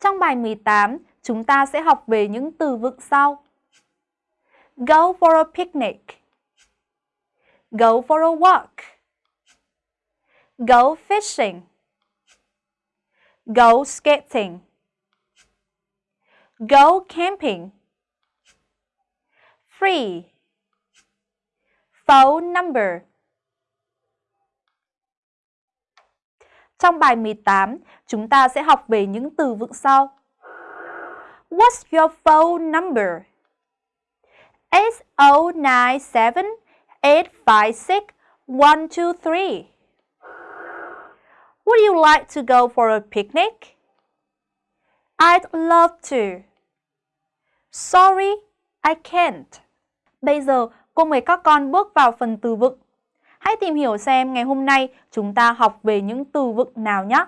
Trong bài 18, chúng ta sẽ học về những từ vựng sau. Go for a picnic. Go for a walk. Go fishing. Go skating. Go camping. Free. Phone number. Trong bài 18, chúng ta sẽ học về những từ vựng sau. What's your phone number? 8097 856 123. Would you like to go for a picnic? I'd love to. Sorry, I can't. Bây giờ, cô mời các con bước vào phần từ vựng. Hãy tìm hiểu xem ngày hôm nay chúng ta học về những từ vựng nào nhé.